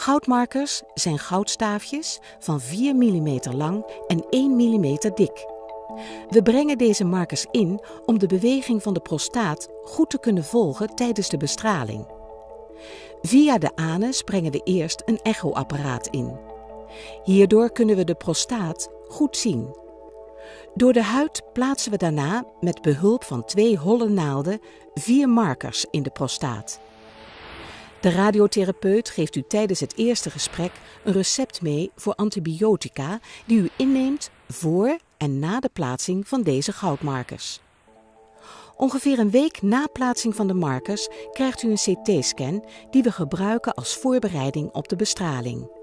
Goudmarkers zijn goudstaafjes van 4 mm lang en 1 mm dik. We brengen deze markers in om de beweging van de prostaat goed te kunnen volgen tijdens de bestraling. Via de anus brengen we eerst een echoapparaat in. Hierdoor kunnen we de prostaat goed zien. Door de huid plaatsen we daarna met behulp van twee holle naalden vier markers in de prostaat. De radiotherapeut geeft u tijdens het eerste gesprek een recept mee voor antibiotica die u inneemt voor en na de plaatsing van deze goudmarkers. Ongeveer een week na plaatsing van de markers krijgt u een CT-scan die we gebruiken als voorbereiding op de bestraling.